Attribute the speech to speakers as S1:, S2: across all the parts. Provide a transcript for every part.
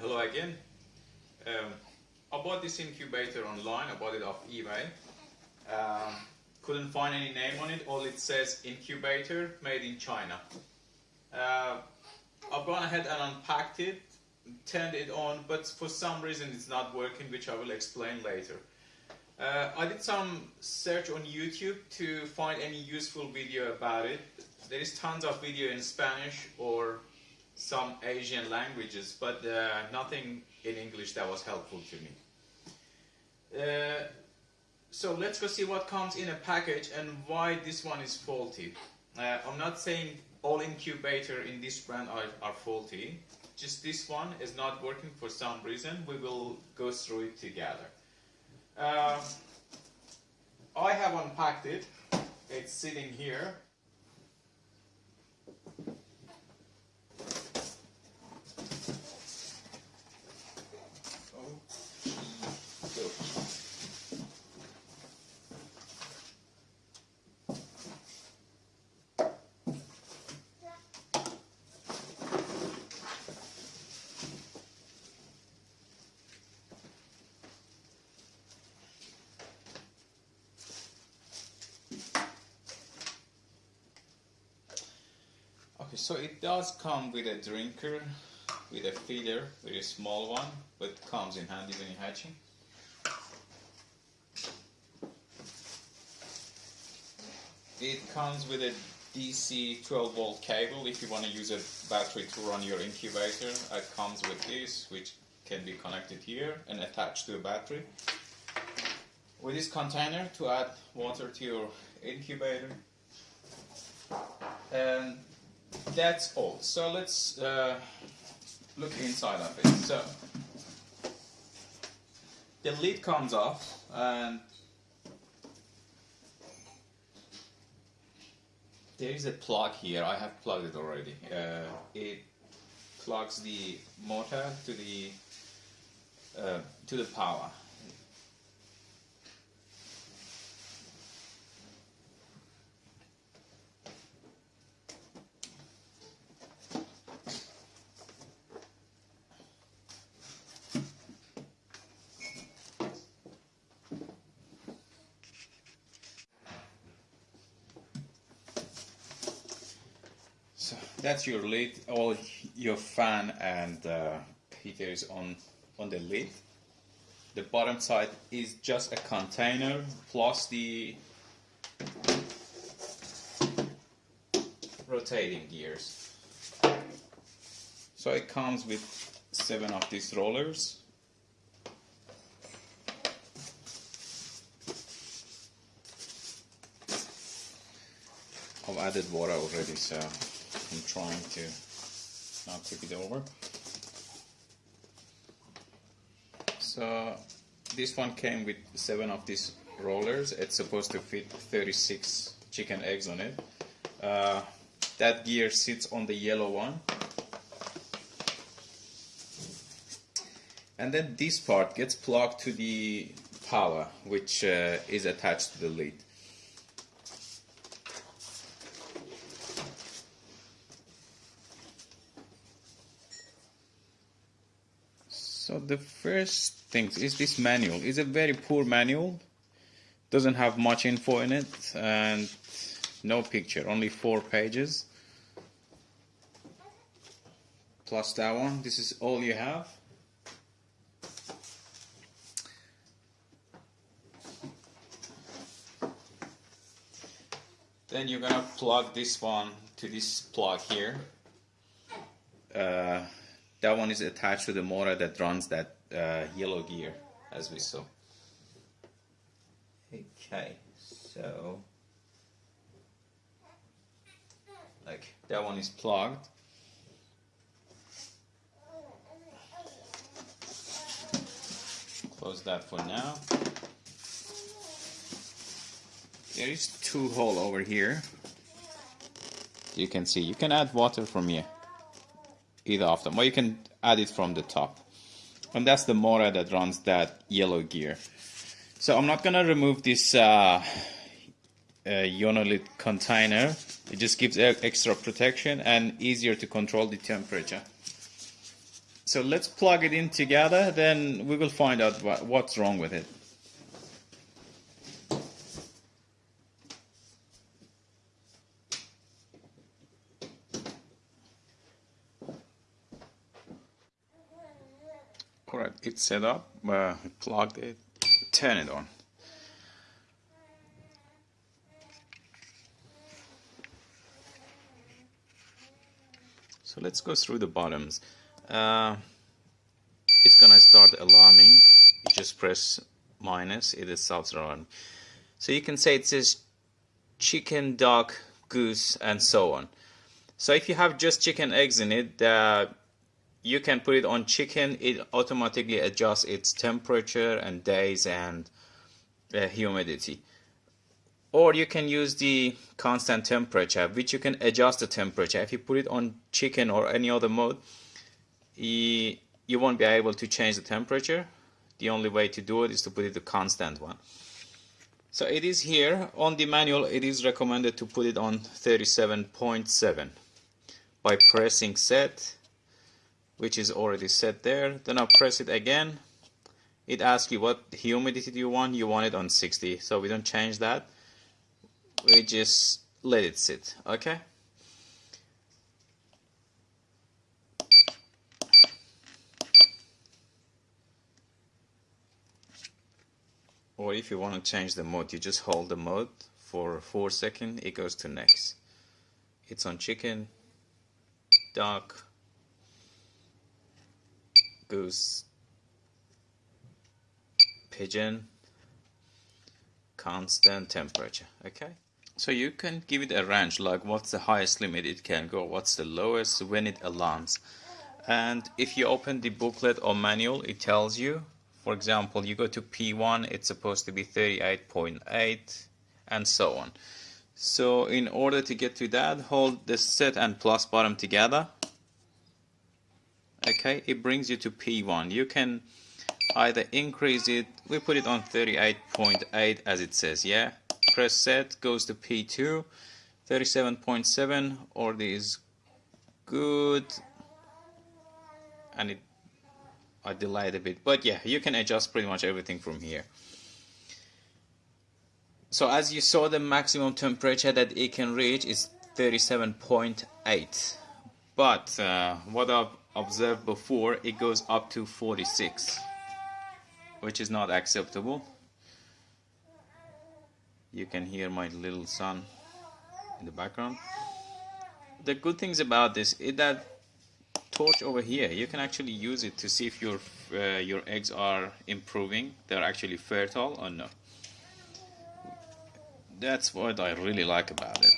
S1: hello again. Um, I bought this incubator online. I bought it off eBay. Um, couldn't find any name on it. All it says incubator made in China. Uh, I've gone ahead and unpacked it, turned it on, but for some reason it's not working, which I will explain later. Uh, I did some search on YouTube to find any useful video about it. There is tons of video in Spanish or some Asian languages, but uh, nothing in English that was helpful to me. Uh, so let's go see what comes in a package and why this one is faulty. Uh, I'm not saying all incubator in this brand are, are faulty, just this one is not working for some reason. We will go through it together. Uh, I have unpacked it. It's sitting here. So it does come with a drinker, with a feeder, very small one, but comes in handy when you're hatching. It comes with a DC 12 volt cable if you want to use a battery to run your incubator. It comes with this, which can be connected here and attached to a battery. With this container to add water to your incubator. And that's all. So let's uh, look inside of it. So the lid comes off and there is a plug here. I have plugged it already. Uh, it plugs the motor to the uh, to the power. So that's your lid. All your fan and uh, heater is on on the lid. The bottom side is just a container plus the rotating gears. So it comes with seven of these rollers. I've added water already, so I'm trying to not tip it over. So this one came with seven of these rollers. It's supposed to fit 36 chicken eggs on it. Uh, that gear sits on the yellow one. And then this part gets plugged to the power, which uh, is attached to the lid. So the first thing is this manual. It's a very poor manual. Doesn't have much info in it and no picture, only four pages. Plus that one. This is all you have. Then you're gonna plug this one to this plug here. Uh, that one is attached to the motor that runs that uh, yellow gear as we saw. Okay so like that one is plugged. Close that for now. There is two hole over here. You can see you can add water from here either of them. Or you can add it from the top. And that's the motor that runs that yellow gear. So I'm not gonna remove this uh, uh, Ionolite container. It just gives extra protection and easier to control the temperature. So let's plug it in together, then we will find out what's wrong with it. Alright, it's set up, uh, plugged it, turn it on. So let's go through the bottoms. Uh, it's gonna start alarming. You just press minus, it starts alarming. So you can say it says chicken, duck, goose, and so on. So if you have just chicken eggs in it, uh, you can put it on chicken. It automatically adjusts its temperature and days and uh, humidity. Or you can use the constant temperature which you can adjust the temperature. If you put it on chicken or any other mode you, won't be able to change the temperature. The only way to do it is to put it the constant one. So it is here. On the manual it is recommended to put it on 37.7 by pressing set which is already set there. Then I'll press it again. It asks you what humidity do you want? You want it on 60 so we don't change that. We just let it sit. Okay? Or if you want to change the mode you just hold the mode for 4 seconds. It goes to next. It's on chicken duck goose pigeon constant temperature okay so you can give it a range like what's the highest limit it can go, what's the lowest when it alarms. And if you open the booklet or manual, it tells you, for example, you go to P1, it's supposed to be 38.8 and so on. So in order to get to that, hold the set and plus bottom together. Okay, it brings you to P1. You can either increase it, we put it on 38.8 as it says, yeah? press set goes to P2 37.7 or is good and it I delayed a bit but yeah you can adjust pretty much everything from here so as you saw the maximum temperature that it can reach is 37.8 but uh, what I've observed before it goes up to 46 which is not acceptable. You can hear my little son in the background. The good things about this is that torch over here you can actually use it to see if your uh, your eggs are improving they're actually fertile or no. That's what I really like about it.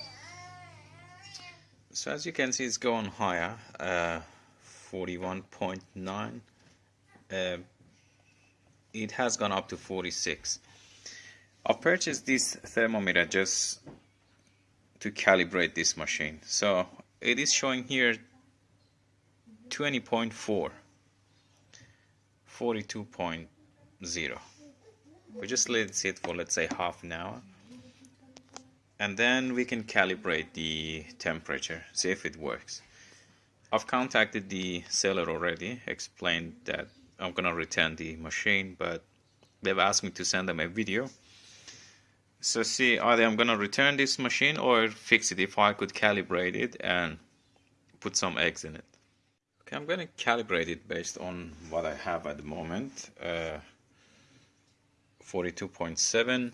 S1: So as you can see it's going higher uh, 41.9 uh, it has gone up to 46 I've purchased this thermometer just to calibrate this machine. So it is showing here 20.4, 42.0. We just let it sit for let's say half an hour. And then we can calibrate the temperature, see if it works. I've contacted the seller already, explained that I'm gonna return the machine, but they've asked me to send them a video. So see either I'm gonna return this machine or fix it if I could calibrate it and put some eggs in it. Okay I'm gonna calibrate it based on what I have at the moment uh, 42.7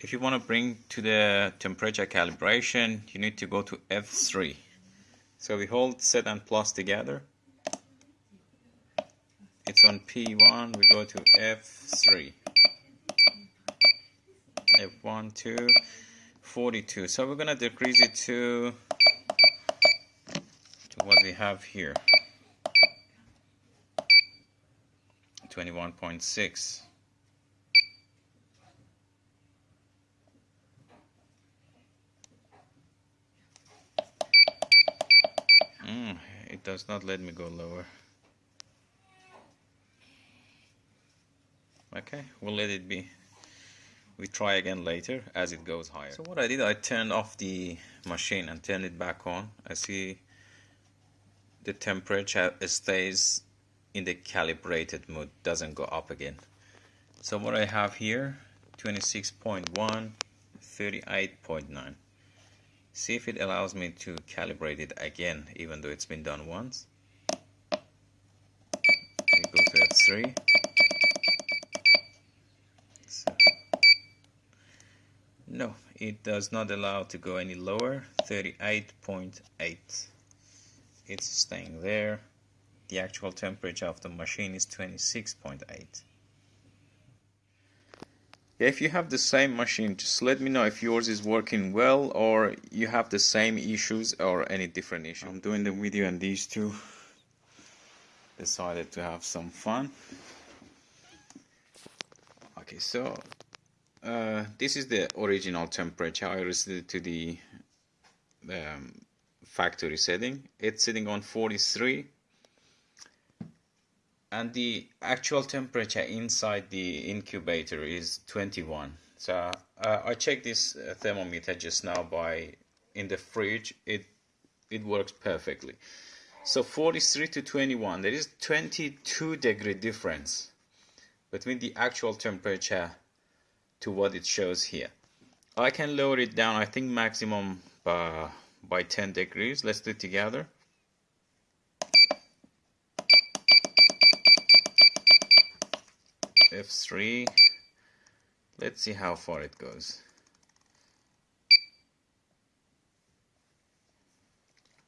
S1: if you want to bring to the temperature calibration you need to go to F3 so we hold set and plus together. It's on P1 we go to F3 f1 2, 42 so we're gonna decrease it to to what we have here. 21.6 mm, it does not let me go lower. Okay we'll let it be. We try again later as it goes higher. So what I did I turned off the machine and turned it back on. I see the temperature stays in the calibrated mode doesn't go up again. So what I have here 26.1 38.9 see if it allows me to calibrate it again even though it's been done once. Go to F3 so, no it does not allow to go any lower. 38.8 it's staying there. The actual temperature of the machine is 26.8 if you have the same machine just let me know if yours is working well or you have the same issues or any different issues I'm doing the video and these two decided to have some fun. Okay so uh, this is the original temperature. I reset to the um, factory setting. It's sitting on 43 and the actual temperature inside the incubator is 21 so uh, I checked this uh, thermometer just now by in the fridge. It it works perfectly. So 43 to 21 there is 22 degree difference between the actual temperature to what it shows here. I can lower it down I think maximum uh, by 10 degrees. Let's do it together F3 let's see how far it goes.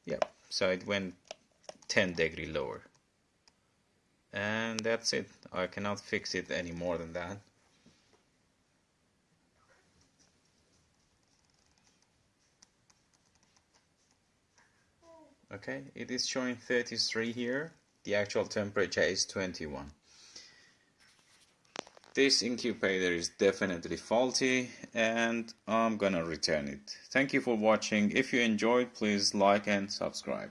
S1: Yep so it went 10 degree lower. And that's it. I cannot fix it any more than that. Okay it is showing 33 here. The actual temperature is 21 this incubator is definitely faulty and I'm gonna return it. Thank you for watching. If you enjoyed, please like and subscribe.